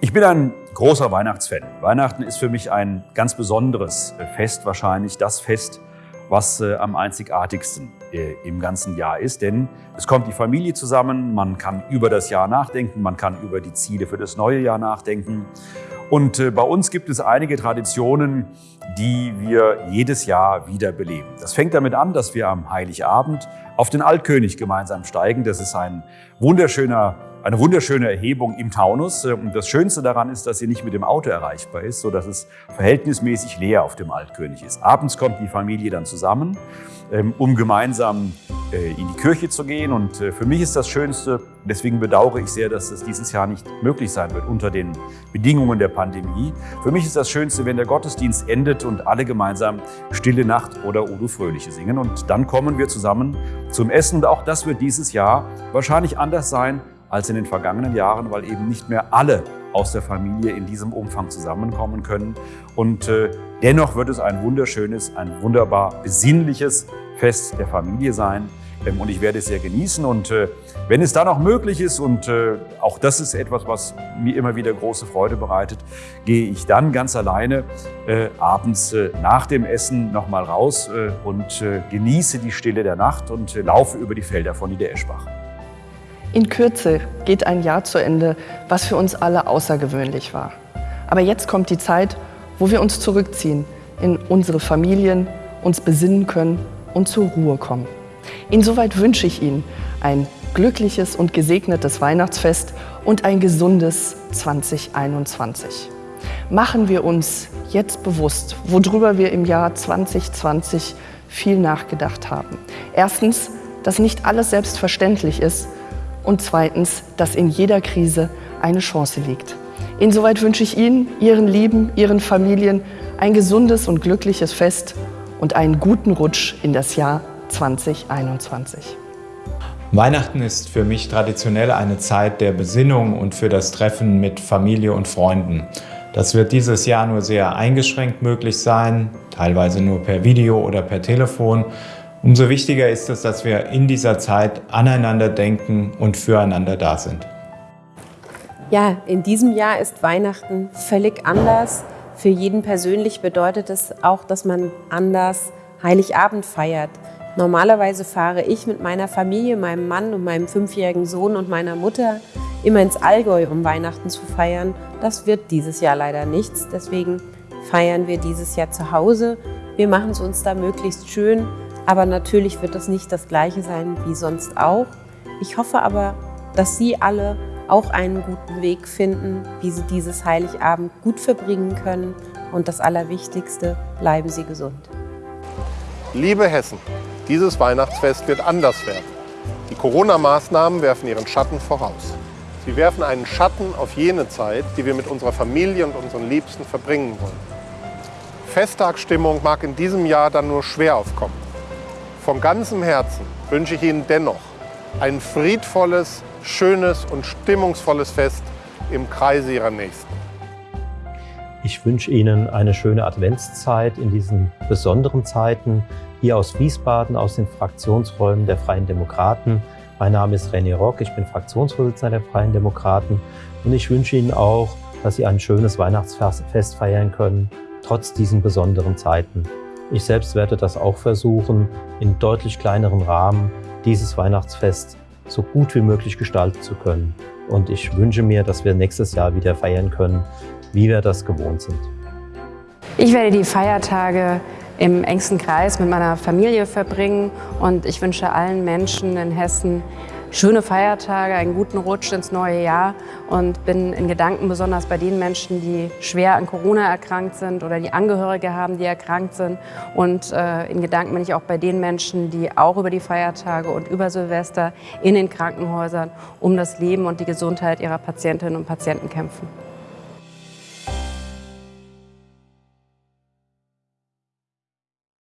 Ich bin ein großer Weihnachtsfan. Weihnachten ist für mich ein ganz besonderes Fest, wahrscheinlich das Fest, was äh, am einzigartigsten äh, im ganzen Jahr ist. Denn es kommt die Familie zusammen, man kann über das Jahr nachdenken, man kann über die Ziele für das neue Jahr nachdenken. Und äh, bei uns gibt es einige Traditionen, die wir jedes Jahr wieder beleben. Das fängt damit an, dass wir am Heiligabend auf den Altkönig gemeinsam steigen. Das ist ein wunderschöner eine wunderschöne Erhebung im Taunus. Und das Schönste daran ist, dass sie nicht mit dem Auto erreichbar ist, sodass es verhältnismäßig leer auf dem Altkönig ist. Abends kommt die Familie dann zusammen, ähm, um gemeinsam äh, in die Kirche zu gehen. Und äh, für mich ist das Schönste, deswegen bedauere ich sehr, dass es dieses Jahr nicht möglich sein wird unter den Bedingungen der Pandemie. Für mich ist das Schönste, wenn der Gottesdienst endet und alle gemeinsam Stille Nacht oder Odo Fröhliche singen. Und dann kommen wir zusammen zum Essen. Und auch das wird dieses Jahr wahrscheinlich anders sein als in den vergangenen Jahren, weil eben nicht mehr alle aus der Familie in diesem Umfang zusammenkommen können. Und äh, dennoch wird es ein wunderschönes, ein wunderbar besinnliches Fest der Familie sein. Ähm, und ich werde es sehr genießen. Und äh, wenn es dann auch möglich ist, und äh, auch das ist etwas, was mir immer wieder große Freude bereitet, gehe ich dann ganz alleine äh, abends äh, nach dem Essen nochmal raus äh, und äh, genieße die Stille der Nacht und laufe über die Felder von Niedereschbach. In Kürze geht ein Jahr zu Ende, was für uns alle außergewöhnlich war. Aber jetzt kommt die Zeit, wo wir uns zurückziehen, in unsere Familien, uns besinnen können und zur Ruhe kommen. Insoweit wünsche ich Ihnen ein glückliches und gesegnetes Weihnachtsfest und ein gesundes 2021. Machen wir uns jetzt bewusst, worüber wir im Jahr 2020 viel nachgedacht haben. Erstens, dass nicht alles selbstverständlich ist und zweitens, dass in jeder Krise eine Chance liegt. Insoweit wünsche ich Ihnen, Ihren Lieben, Ihren Familien ein gesundes und glückliches Fest und einen guten Rutsch in das Jahr 2021. Weihnachten ist für mich traditionell eine Zeit der Besinnung und für das Treffen mit Familie und Freunden. Das wird dieses Jahr nur sehr eingeschränkt möglich sein, teilweise nur per Video oder per Telefon. Umso wichtiger ist es, dass wir in dieser Zeit aneinander denken und füreinander da sind. Ja, in diesem Jahr ist Weihnachten völlig anders. Für jeden persönlich bedeutet es auch, dass man anders Heiligabend feiert. Normalerweise fahre ich mit meiner Familie, meinem Mann und meinem fünfjährigen Sohn und meiner Mutter immer ins Allgäu, um Weihnachten zu feiern. Das wird dieses Jahr leider nichts. Deswegen feiern wir dieses Jahr zu Hause. Wir machen es uns da möglichst schön aber natürlich wird das nicht das Gleiche sein wie sonst auch. Ich hoffe aber, dass Sie alle auch einen guten Weg finden, wie Sie dieses Heiligabend gut verbringen können. Und das Allerwichtigste, bleiben Sie gesund. Liebe Hessen, dieses Weihnachtsfest wird anders werden. Die Corona-Maßnahmen werfen ihren Schatten voraus. Sie werfen einen Schatten auf jene Zeit, die wir mit unserer Familie und unseren Liebsten verbringen wollen. Festtagsstimmung mag in diesem Jahr dann nur schwer aufkommen. Von ganzem Herzen wünsche ich Ihnen dennoch ein friedvolles, schönes und stimmungsvolles Fest im Kreise Ihrer Nächsten. Ich wünsche Ihnen eine schöne Adventszeit in diesen besonderen Zeiten. Hier aus Wiesbaden, aus den Fraktionsräumen der Freien Demokraten. Mein Name ist René Rock, ich bin Fraktionsvorsitzender der Freien Demokraten. Und ich wünsche Ihnen auch, dass Sie ein schönes Weihnachtsfest feiern können, trotz diesen besonderen Zeiten. Ich selbst werde das auch versuchen, in deutlich kleineren Rahmen dieses Weihnachtsfest so gut wie möglich gestalten zu können. Und ich wünsche mir, dass wir nächstes Jahr wieder feiern können, wie wir das gewohnt sind. Ich werde die Feiertage im engsten Kreis mit meiner Familie verbringen und ich wünsche allen Menschen in Hessen schöne Feiertage, einen guten Rutsch ins neue Jahr und bin in Gedanken besonders bei den Menschen, die schwer an Corona erkrankt sind oder die Angehörige haben, die erkrankt sind. Und äh, in Gedanken bin ich auch bei den Menschen, die auch über die Feiertage und über Silvester in den Krankenhäusern um das Leben und die Gesundheit ihrer Patientinnen und Patienten kämpfen.